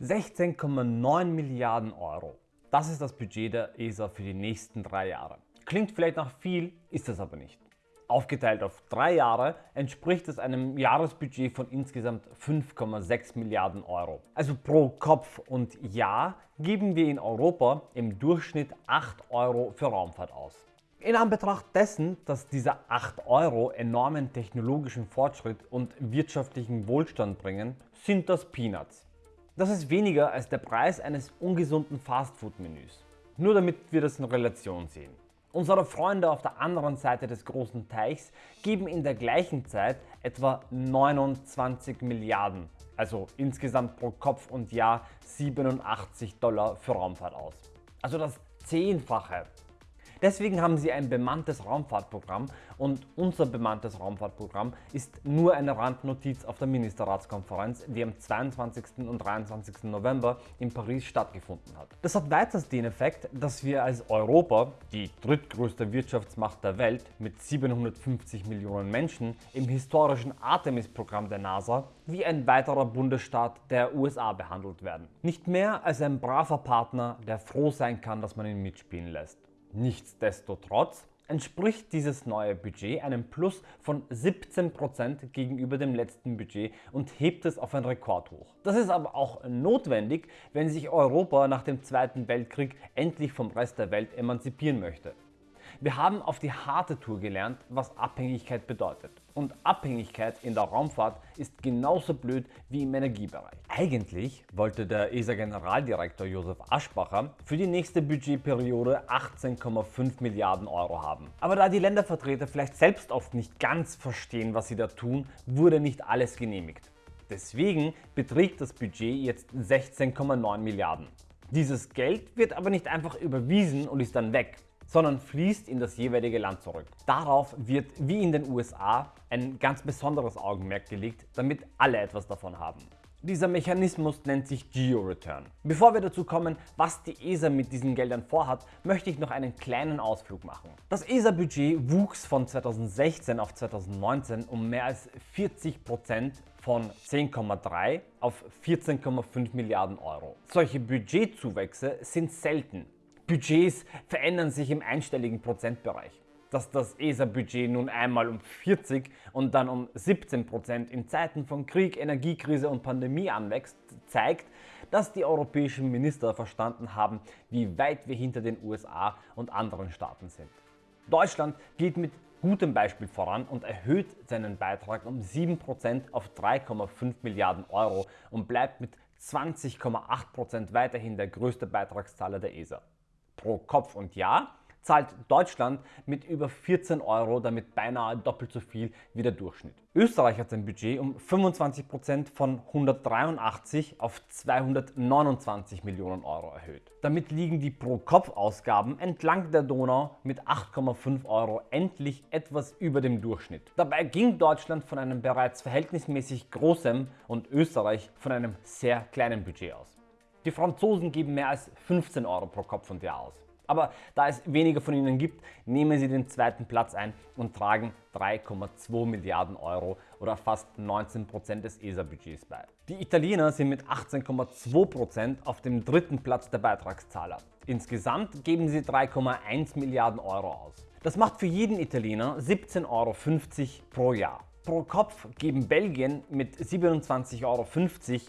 16,9 Milliarden Euro. Das ist das Budget der ESA für die nächsten drei Jahre. Klingt vielleicht nach viel, ist es aber nicht. Aufgeteilt auf drei Jahre entspricht es einem Jahresbudget von insgesamt 5,6 Milliarden Euro. Also pro Kopf und Jahr geben wir in Europa im Durchschnitt 8 Euro für Raumfahrt aus. In Anbetracht dessen, dass diese 8 Euro enormen technologischen Fortschritt und wirtschaftlichen Wohlstand bringen, sind das Peanuts. Das ist weniger als der Preis eines ungesunden Fastfood-Menüs. Nur damit wir das in Relation sehen. Unsere Freunde auf der anderen Seite des großen Teichs geben in der gleichen Zeit etwa 29 Milliarden, also insgesamt pro Kopf und Jahr 87 Dollar für Raumfahrt aus. Also das Zehnfache Deswegen haben sie ein bemanntes Raumfahrtprogramm und unser bemanntes Raumfahrtprogramm ist nur eine Randnotiz auf der Ministerratskonferenz, die am 22. und 23. November in Paris stattgefunden hat. Das hat weiters den Effekt, dass wir als Europa, die drittgrößte Wirtschaftsmacht der Welt mit 750 Millionen Menschen, im historischen Artemis-Programm der NASA wie ein weiterer Bundesstaat der USA behandelt werden. Nicht mehr als ein braver Partner, der froh sein kann, dass man ihn mitspielen lässt. Nichtsdestotrotz entspricht dieses neue Budget einem Plus von 17% gegenüber dem letzten Budget und hebt es auf ein Rekordhoch. Das ist aber auch notwendig, wenn sich Europa nach dem Zweiten Weltkrieg endlich vom Rest der Welt emanzipieren möchte. Wir haben auf die harte Tour gelernt, was Abhängigkeit bedeutet. Und Abhängigkeit in der Raumfahrt ist genauso blöd wie im Energiebereich. Eigentlich wollte der ESA-Generaldirektor Josef Aschbacher für die nächste Budgetperiode 18,5 Milliarden Euro haben. Aber da die Ländervertreter vielleicht selbst oft nicht ganz verstehen, was sie da tun, wurde nicht alles genehmigt. Deswegen beträgt das Budget jetzt 16,9 Milliarden. Dieses Geld wird aber nicht einfach überwiesen und ist dann weg sondern fließt in das jeweilige Land zurück. Darauf wird wie in den USA ein ganz besonderes Augenmerk gelegt, damit alle etwas davon haben. Dieser Mechanismus nennt sich Geo-Return. Bevor wir dazu kommen, was die ESA mit diesen Geldern vorhat, möchte ich noch einen kleinen Ausflug machen. Das ESA-Budget wuchs von 2016 auf 2019 um mehr als 40 Prozent von 10,3 auf 14,5 Milliarden Euro. Solche Budgetzuwächse sind selten Budgets verändern sich im einstelligen Prozentbereich. Dass das ESA-Budget nun einmal um 40 und dann um 17 Prozent in Zeiten von Krieg, Energiekrise und Pandemie anwächst, zeigt, dass die europäischen Minister verstanden haben, wie weit wir hinter den USA und anderen Staaten sind. Deutschland geht mit gutem Beispiel voran und erhöht seinen Beitrag um 7% auf 3,5 Milliarden Euro und bleibt mit 20,8% weiterhin der größte Beitragszahler der ESA pro Kopf und Jahr zahlt Deutschland mit über 14 Euro damit beinahe doppelt so viel wie der Durchschnitt. Österreich hat sein Budget um 25% von 183 auf 229 Millionen Euro erhöht. Damit liegen die Pro-Kopf-Ausgaben entlang der Donau mit 8,5 Euro endlich etwas über dem Durchschnitt. Dabei ging Deutschland von einem bereits verhältnismäßig großen und Österreich von einem sehr kleinen Budget aus. Die Franzosen geben mehr als 15 Euro pro Kopf und Jahr aus. Aber da es weniger von ihnen gibt, nehmen sie den zweiten Platz ein und tragen 3,2 Milliarden Euro oder fast 19% des ESA-Budgets bei. Die Italiener sind mit 18,2% auf dem dritten Platz der Beitragszahler. Insgesamt geben sie 3,1 Milliarden Euro aus. Das macht für jeden Italiener 17,50 Euro pro Jahr. Pro Kopf geben Belgien mit 27,50 Euro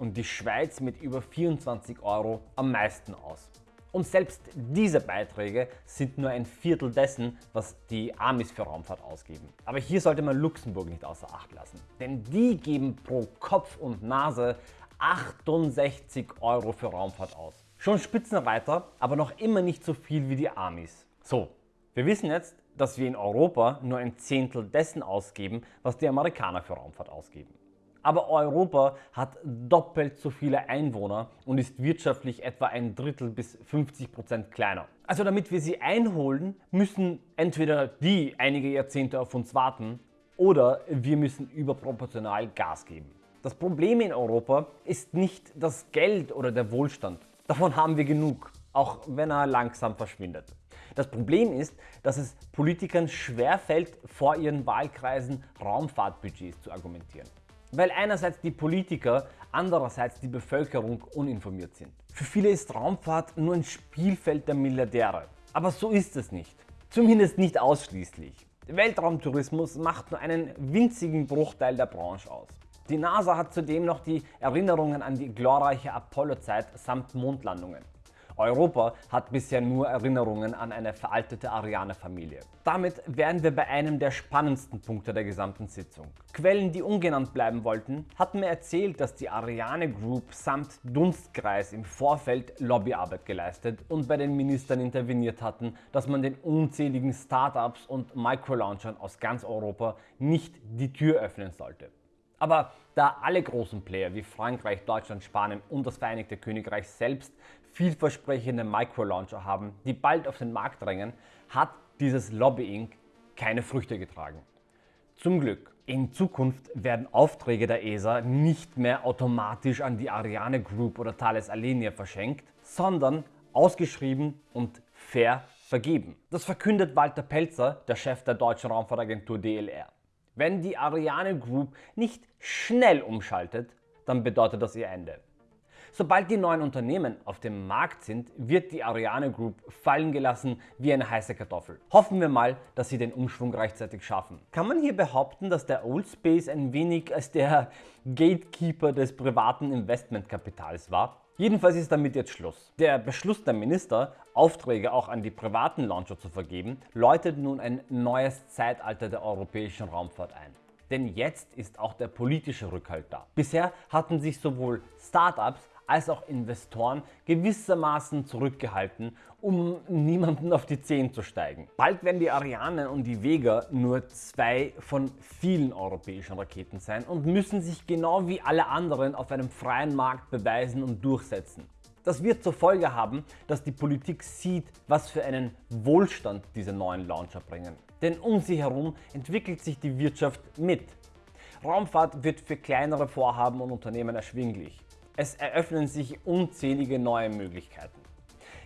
und die Schweiz mit über 24 Euro am meisten aus. Und selbst diese Beiträge sind nur ein Viertel dessen, was die Amis für Raumfahrt ausgeben. Aber hier sollte man Luxemburg nicht außer Acht lassen. Denn die geben pro Kopf und Nase 68 Euro für Raumfahrt aus. Schon Spitzenreiter, aber noch immer nicht so viel wie die Amis. So, wir wissen jetzt, dass wir in Europa nur ein Zehntel dessen ausgeben, was die Amerikaner für Raumfahrt ausgeben. Aber Europa hat doppelt so viele Einwohner und ist wirtschaftlich etwa ein Drittel bis 50 Prozent kleiner. Also damit wir sie einholen, müssen entweder die einige Jahrzehnte auf uns warten oder wir müssen überproportional Gas geben. Das Problem in Europa ist nicht das Geld oder der Wohlstand. Davon haben wir genug, auch wenn er langsam verschwindet. Das Problem ist, dass es Politikern schwerfällt, vor ihren Wahlkreisen Raumfahrtbudgets zu argumentieren. weil einerseits die Politiker, andererseits die Bevölkerung uninformiert sind. Für viele ist Raumfahrt nur ein Spielfeld der Milliardäre. Aber so ist es nicht. Zumindest nicht ausschließlich. Weltraumtourismus macht nur einen winzigen Bruchteil der Branche aus. Die NASA hat zudem noch die Erinnerungen an die glorreiche Apollo-Zeit samt Mondlandungen. Europa hat bisher nur Erinnerungen an eine veraltete Ariane-Familie. Damit wären wir bei einem der spannendsten Punkte der gesamten Sitzung. Quellen, die ungenannt bleiben wollten, hatten mir erzählt, dass die Ariane Group samt Dunstkreis im Vorfeld Lobbyarbeit geleistet und bei den Ministern interveniert hatten, dass man den unzähligen Startups und Microlaunchern aus ganz Europa nicht die Tür öffnen sollte. Aber da alle großen Player wie Frankreich, Deutschland, Spanien und das Vereinigte Königreich selbst vielversprechende Microlauncher haben, die bald auf den Markt drängen, hat dieses Lobbying keine Früchte getragen. Zum Glück. In Zukunft werden Aufträge der ESA nicht mehr automatisch an die Ariane Group oder Thales Alenia verschenkt, sondern ausgeschrieben und fair vergeben. Das verkündet Walter Pelzer, der Chef der deutschen Raumfahrtagentur DLR. Wenn die Ariane Group nicht schnell umschaltet, dann bedeutet das ihr Ende. Sobald die neuen Unternehmen auf dem Markt sind, wird die Ariane Group fallen gelassen wie eine heiße Kartoffel. Hoffen wir mal, dass sie den Umschwung rechtzeitig schaffen. Kann man hier behaupten, dass der Old Space ein wenig als der Gatekeeper des privaten Investmentkapitals war? Jedenfalls ist damit jetzt Schluss. Der Beschluss der Minister, Aufträge auch an die privaten Launcher zu vergeben, läutet nun ein neues Zeitalter der europäischen Raumfahrt ein. Denn jetzt ist auch der politische Rückhalt da. Bisher hatten sich sowohl Startups als auch Investoren gewissermaßen zurückgehalten, um niemanden auf die Zehen zu steigen. Bald werden die Ariane und die Vega nur zwei von vielen europäischen Raketen sein und müssen sich genau wie alle anderen auf einem freien Markt beweisen und durchsetzen. Das wird zur Folge haben, dass die Politik sieht, was für einen Wohlstand diese neuen Launcher bringen. Denn um sie herum entwickelt sich die Wirtschaft mit. Raumfahrt wird für kleinere Vorhaben und Unternehmen erschwinglich. Es eröffnen sich unzählige neue Möglichkeiten.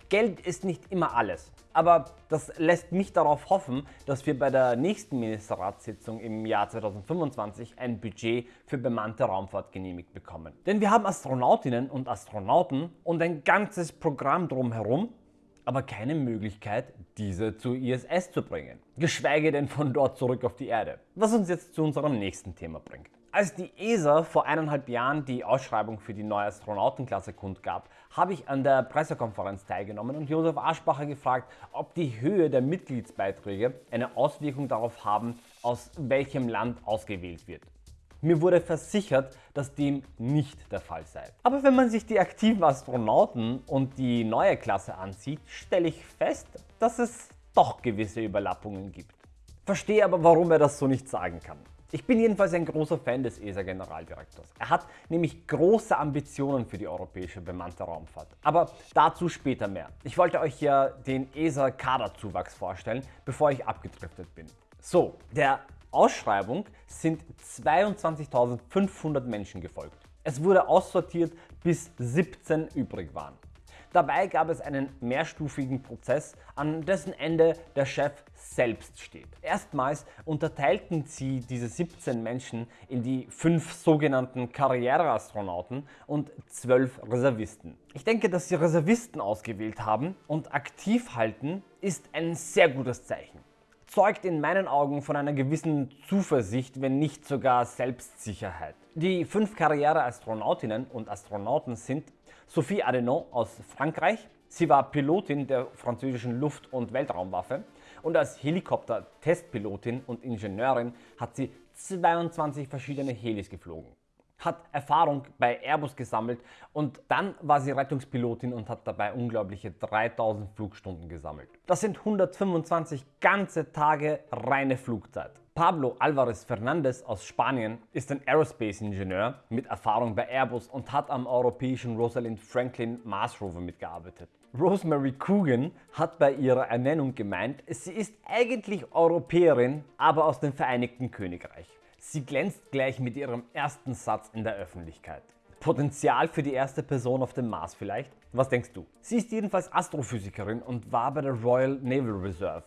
Geld ist nicht immer alles, aber das lässt mich darauf hoffen, dass wir bei der nächsten Ministerratssitzung im Jahr 2025 ein Budget für bemannte Raumfahrt genehmigt bekommen. Denn wir haben Astronautinnen und Astronauten und ein ganzes Programm drumherum, aber keine Möglichkeit, diese zur ISS zu bringen. Geschweige denn von dort zurück auf die Erde. Was uns jetzt zu unserem nächsten Thema bringt. Als die ESA vor eineinhalb Jahren die Ausschreibung für die neue Astronautenklasse kundgab, habe ich an der Pressekonferenz teilgenommen und Josef Aschbacher gefragt, ob die Höhe der Mitgliedsbeiträge eine Auswirkung darauf haben, aus welchem Land ausgewählt wird. Mir wurde versichert, dass dem nicht der Fall sei. Aber wenn man sich die aktiven Astronauten und die neue Klasse ansieht, stelle ich fest, dass es doch gewisse Überlappungen gibt. Verstehe aber, warum er das so nicht sagen kann. Ich bin jedenfalls ein großer Fan des ESA-Generaldirektors. Er hat nämlich große Ambitionen für die europäische bemannte Raumfahrt. Aber dazu später mehr. Ich wollte euch ja den ESA-Kaderzuwachs vorstellen, bevor ich abgedriftet bin. So, der Ausschreibung sind 22.500 Menschen gefolgt. Es wurde aussortiert, bis 17 übrig waren. Dabei gab es einen mehrstufigen Prozess, an dessen Ende der Chef selbst steht. Erstmals unterteilten sie diese 17 Menschen in die fünf sogenannten Karriereastronauten und zwölf Reservisten. Ich denke, dass sie Reservisten ausgewählt haben und aktiv halten ist ein sehr gutes Zeichen zeugt in meinen Augen von einer gewissen Zuversicht, wenn nicht sogar Selbstsicherheit. Die fünf Karriereastronautinnen und Astronauten sind Sophie Adenon aus Frankreich. Sie war Pilotin der französischen Luft- und Weltraumwaffe und als Helikopter-Testpilotin und Ingenieurin hat sie 22 verschiedene Helis geflogen hat Erfahrung bei Airbus gesammelt und dann war sie Rettungspilotin und hat dabei unglaubliche 3000 Flugstunden gesammelt. Das sind 125 ganze Tage reine Flugzeit. Pablo Alvarez Fernandez aus Spanien ist ein Aerospace-Ingenieur mit Erfahrung bei Airbus und hat am europäischen Rosalind Franklin Mars Rover mitgearbeitet. Rosemary Coogan hat bei ihrer Ernennung gemeint, sie ist eigentlich Europäerin, aber aus dem Vereinigten Königreich. Sie glänzt gleich mit ihrem ersten Satz in der Öffentlichkeit. Potenzial für die erste Person auf dem Mars vielleicht? Was denkst du? Sie ist jedenfalls Astrophysikerin und war bei der Royal Naval Reserve.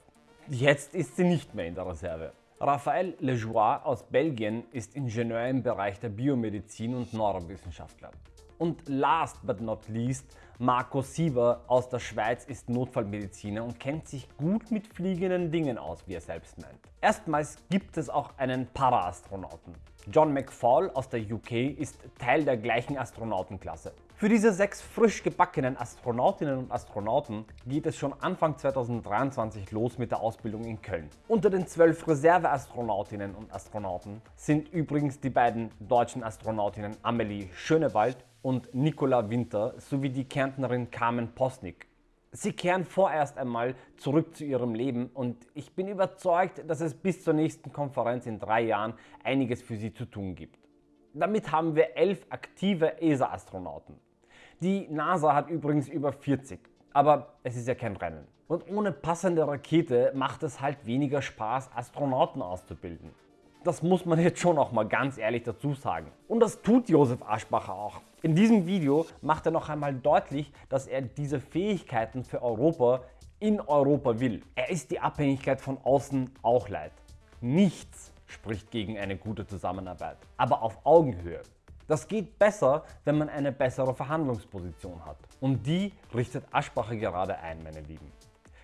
Jetzt ist sie nicht mehr in der Reserve. Raphael Lejoie aus Belgien ist Ingenieur im Bereich der Biomedizin und Neurowissenschaftler. Und last but not least, Marco Sieber aus der Schweiz ist Notfallmediziner und kennt sich gut mit fliegenden Dingen aus, wie er selbst meint. Erstmals gibt es auch einen Paraastronauten. John McFall aus der UK ist Teil der gleichen Astronautenklasse. Für diese sechs frisch gebackenen Astronautinnen und Astronauten geht es schon Anfang 2023 los mit der Ausbildung in Köln. Unter den zwölf Reserveastronautinnen und Astronauten sind übrigens die beiden deutschen Astronautinnen Amelie Schönewald und Nicola Winter sowie die Kärntnerin Carmen Posnick. Sie kehren vorerst einmal zurück zu ihrem Leben und ich bin überzeugt, dass es bis zur nächsten Konferenz in drei Jahren einiges für sie zu tun gibt. Damit haben wir elf aktive ESA-Astronauten. Die NASA hat übrigens über 40, aber es ist ja kein Rennen. Und ohne passende Rakete macht es halt weniger Spaß, Astronauten auszubilden. Das muss man jetzt schon auch mal ganz ehrlich dazu sagen. Und das tut Josef Aschbacher auch. In diesem Video macht er noch einmal deutlich, dass er diese Fähigkeiten für Europa in Europa will. Er ist die Abhängigkeit von außen auch leid. Nichts spricht gegen eine gute Zusammenarbeit, aber auf Augenhöhe. Das geht besser, wenn man eine bessere Verhandlungsposition hat. Und die richtet Aschbacher gerade ein, meine Lieben.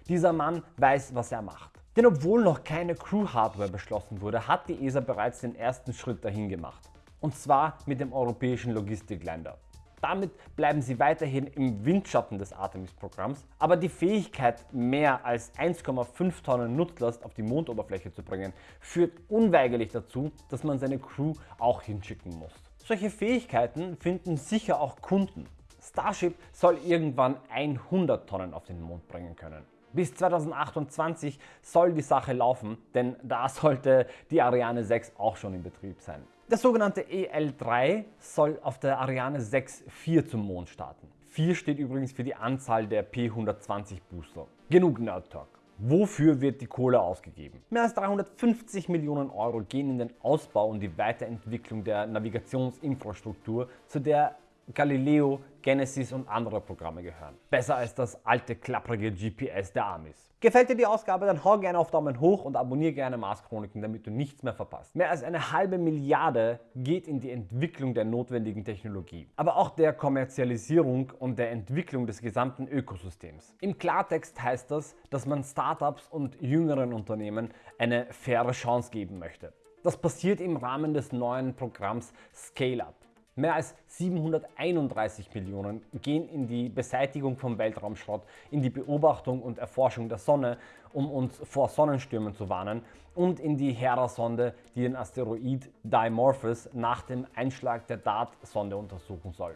Dieser Mann weiß, was er macht. Denn obwohl noch keine Crew-Hardware beschlossen wurde, hat die ESA bereits den ersten Schritt dahin gemacht. Und zwar mit dem europäischen Logistikländer. Damit bleiben sie weiterhin im Windschatten des Artemis-Programms, aber die Fähigkeit, mehr als 1,5 Tonnen Nutzlast auf die Mondoberfläche zu bringen, führt unweigerlich dazu, dass man seine Crew auch hinschicken muss. Solche Fähigkeiten finden sicher auch Kunden. Starship soll irgendwann 100 Tonnen auf den Mond bringen können. Bis 2028 soll die Sache laufen, denn da sollte die Ariane 6 auch schon in Betrieb sein. Der sogenannte EL3 soll auf der Ariane 6 4 zum Mond starten. 4 steht übrigens für die Anzahl der P120 Booster. Genug Nerd Talk. Wofür wird die Kohle ausgegeben? Mehr als 350 Millionen Euro gehen in den Ausbau und die Weiterentwicklung der Navigationsinfrastruktur, zu der Galileo, Genesis und andere Programme gehören. Besser als das alte klapprige GPS der Amis. Gefällt dir die Ausgabe, dann hau gerne auf Daumen hoch und abonniere gerne Mars Chroniken, damit du nichts mehr verpasst. Mehr als eine halbe Milliarde geht in die Entwicklung der notwendigen Technologie, aber auch der Kommerzialisierung und der Entwicklung des gesamten Ökosystems. Im Klartext heißt das, dass man Startups und jüngeren Unternehmen eine faire Chance geben möchte. Das passiert im Rahmen des neuen Programms Scale Up. Mehr als 731 Millionen gehen in die Beseitigung von Weltraumschrott, in die Beobachtung und Erforschung der Sonne, um uns vor Sonnenstürmen zu warnen und in die Hera-Sonde, die den Asteroid Dimorphos nach dem Einschlag der DART-Sonde untersuchen soll.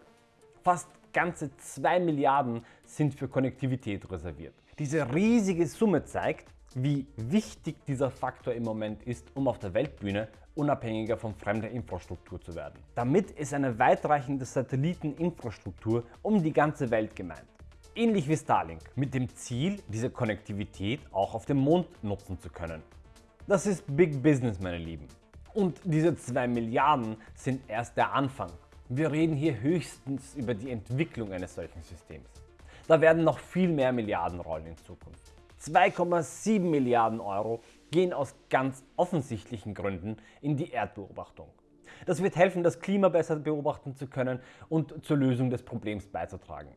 Fast ganze 2 Milliarden sind für Konnektivität reserviert. Diese riesige Summe zeigt, wie wichtig dieser Faktor im Moment ist, um auf der Weltbühne unabhängiger von fremder Infrastruktur zu werden. Damit ist eine weitreichende Satelliteninfrastruktur um die ganze Welt gemeint. Ähnlich wie Starlink, mit dem Ziel, diese Konnektivität auch auf dem Mond nutzen zu können. Das ist Big Business, meine Lieben. Und diese 2 Milliarden sind erst der Anfang. Wir reden hier höchstens über die Entwicklung eines solchen Systems. Da werden noch viel mehr Milliarden rollen in Zukunft. 2,7 Milliarden Euro gehen aus ganz offensichtlichen Gründen in die Erdbeobachtung. Das wird helfen, das Klima besser beobachten zu können und zur Lösung des Problems beizutragen.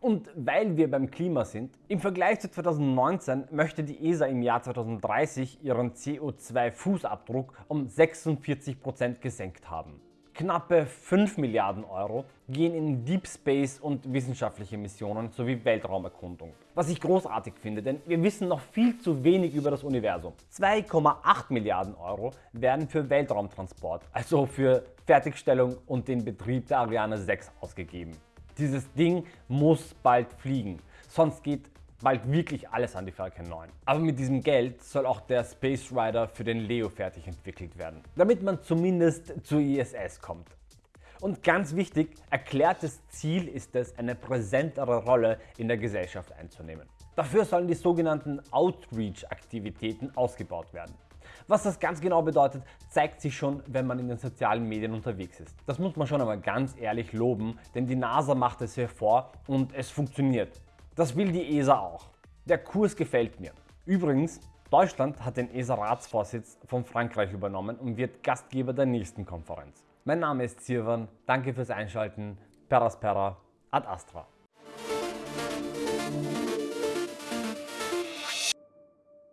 Und weil wir beim Klima sind, im Vergleich zu 2019 möchte die ESA im Jahr 2030 ihren CO2-Fußabdruck um 46% gesenkt haben. Knappe 5 Milliarden Euro gehen in Deep Space und wissenschaftliche Missionen sowie Weltraumerkundung. Was ich großartig finde, denn wir wissen noch viel zu wenig über das Universum. 2,8 Milliarden Euro werden für Weltraumtransport, also für Fertigstellung und den Betrieb der Ariane 6 ausgegeben. Dieses Ding muss bald fliegen, sonst geht bald wirklich alles an die Falcon 9. Aber mit diesem Geld soll auch der Space Rider für den Leo fertig entwickelt werden, damit man zumindest zur ISS kommt. Und ganz wichtig, erklärtes Ziel ist es, eine präsentere Rolle in der Gesellschaft einzunehmen. Dafür sollen die sogenannten Outreach-Aktivitäten ausgebaut werden. Was das ganz genau bedeutet, zeigt sich schon, wenn man in den sozialen Medien unterwegs ist. Das muss man schon einmal ganz ehrlich loben, denn die NASA macht es hervor und es funktioniert. Das will die ESA auch. Der Kurs gefällt mir. Übrigens, Deutschland hat den ESA-Ratsvorsitz von Frankreich übernommen und wird Gastgeber der nächsten Konferenz. Mein Name ist Sirwan, danke fürs Einschalten, Peraspera, ad Astra.